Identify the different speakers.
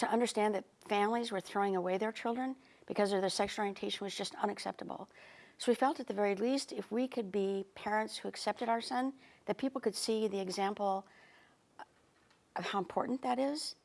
Speaker 1: to understand that families were throwing away their children because of their sexual orientation was just unacceptable. So we felt at the very least if we could be parents who accepted our son, that people could see the example of how important that is